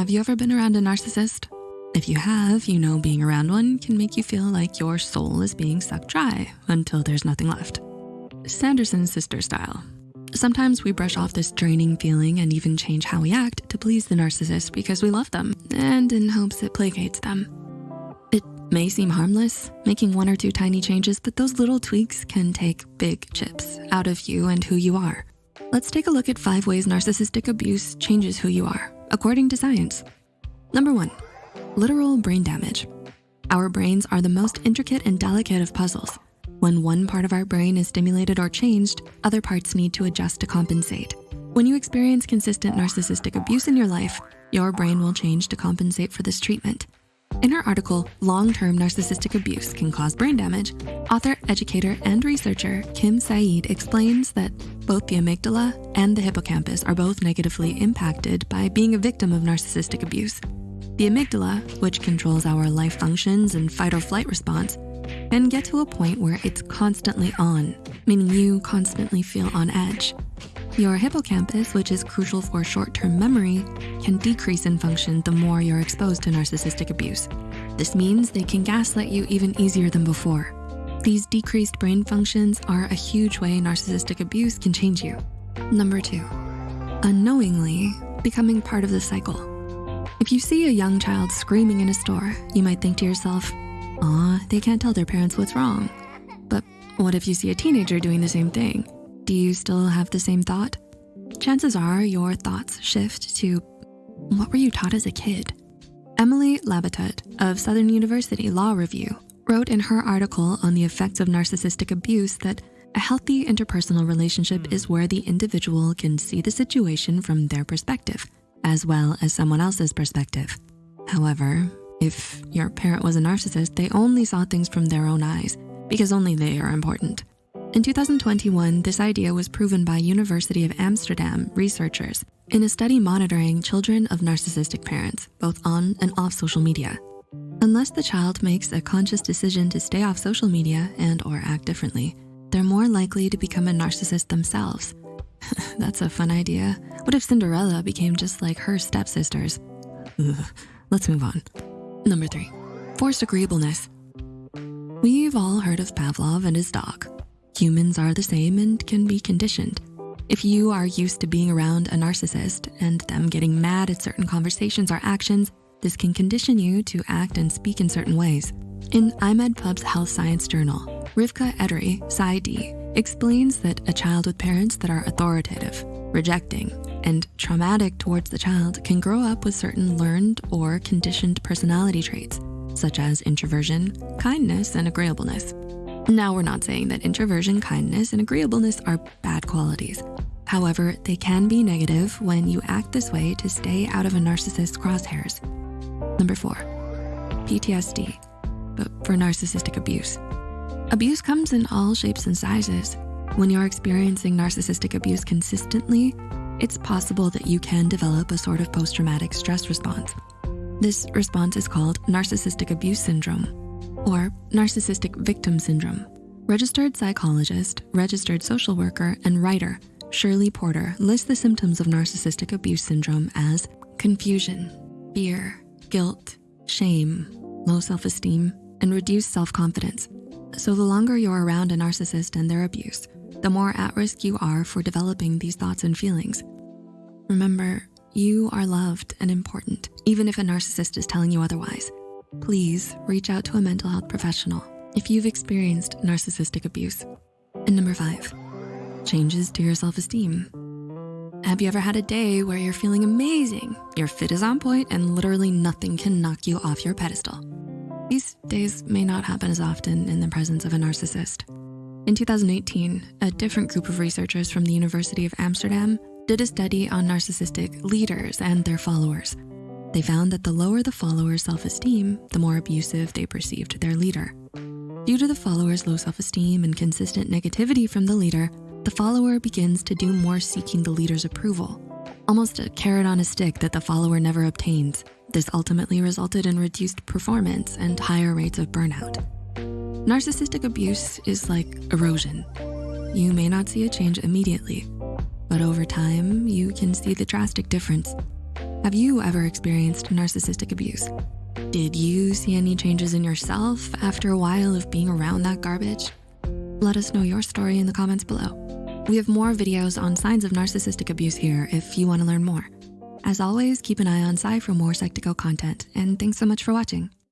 Have you ever been around a narcissist? If you have, you know being around one can make you feel like your soul is being sucked dry until there's nothing left. Sanderson's sister style. Sometimes we brush off this draining feeling and even change how we act to please the narcissist because we love them and in hopes it placates them. It may seem harmless, making one or two tiny changes, but those little tweaks can take big chips out of you and who you are. Let's take a look at five ways narcissistic abuse changes who you are, according to science. Number one, literal brain damage. Our brains are the most intricate and delicate of puzzles. When one part of our brain is stimulated or changed, other parts need to adjust to compensate. When you experience consistent narcissistic abuse in your life, your brain will change to compensate for this treatment. In her article, Long-Term Narcissistic Abuse Can Cause Brain Damage, author, educator, and researcher Kim Saeed explains that both the amygdala and the hippocampus are both negatively impacted by being a victim of narcissistic abuse. The amygdala, which controls our life functions and fight or flight response, can get to a point where it's constantly on, meaning you constantly feel on edge. Your hippocampus, which is crucial for short-term memory, can decrease in function the more you're exposed to narcissistic abuse. This means they can gaslight you even easier than before. These decreased brain functions are a huge way narcissistic abuse can change you. Number two, unknowingly becoming part of the cycle. If you see a young child screaming in a store, you might think to yourself, aw, they can't tell their parents what's wrong. But what if you see a teenager doing the same thing? Do you still have the same thought? Chances are your thoughts shift to, what were you taught as a kid? Emily Labatut of Southern University Law Review wrote in her article on the effects of narcissistic abuse that a healthy interpersonal relationship hmm. is where the individual can see the situation from their perspective as well as someone else's perspective. However, if your parent was a narcissist, they only saw things from their own eyes because only they are important. In 2021, this idea was proven by University of Amsterdam researchers in a study monitoring children of narcissistic parents, both on and off social media. Unless the child makes a conscious decision to stay off social media and or act differently, they're more likely to become a narcissist themselves That's a fun idea. What if Cinderella became just like her stepsisters? Ugh. Let's move on. Number three, forced agreeableness. We've all heard of Pavlov and his dog. Humans are the same and can be conditioned. If you are used to being around a narcissist and them getting mad at certain conversations or actions, this can condition you to act and speak in certain ways. In IMEDPub's Health Science Journal, Rivka Edery, PsyD, explains that a child with parents that are authoritative, rejecting, and traumatic towards the child can grow up with certain learned or conditioned personality traits, such as introversion, kindness, and agreeableness. Now, we're not saying that introversion, kindness, and agreeableness are bad qualities. However, they can be negative when you act this way to stay out of a narcissist's crosshairs. Number four, PTSD, but for narcissistic abuse. Abuse comes in all shapes and sizes. When you're experiencing narcissistic abuse consistently, it's possible that you can develop a sort of post-traumatic stress response. This response is called narcissistic abuse syndrome or narcissistic victim syndrome. Registered psychologist, registered social worker, and writer Shirley Porter lists the symptoms of narcissistic abuse syndrome as confusion, fear, guilt, shame, low self-esteem, and reduced self-confidence. So the longer you're around a narcissist and their abuse, the more at risk you are for developing these thoughts and feelings. Remember, you are loved and important, even if a narcissist is telling you otherwise. Please reach out to a mental health professional if you've experienced narcissistic abuse. And number five, changes to your self-esteem. Have you ever had a day where you're feeling amazing, your fit is on point, and literally nothing can knock you off your pedestal? These days may not happen as often in the presence of a narcissist. In 2018, a different group of researchers from the University of Amsterdam did a study on narcissistic leaders and their followers. They found that the lower the follower's self-esteem, the more abusive they perceived their leader. Due to the follower's low self-esteem and consistent negativity from the leader, the follower begins to do more seeking the leader's approval, almost a carrot on a stick that the follower never obtains. This ultimately resulted in reduced performance and higher rates of burnout. Narcissistic abuse is like erosion. You may not see a change immediately, but over time, you can see the drastic difference. Have you ever experienced narcissistic abuse? Did you see any changes in yourself after a while of being around that garbage? Let us know your story in the comments below. We have more videos on signs of narcissistic abuse here if you wanna learn more. As always, keep an eye on Psy for more Psych2Go content, and thanks so much for watching.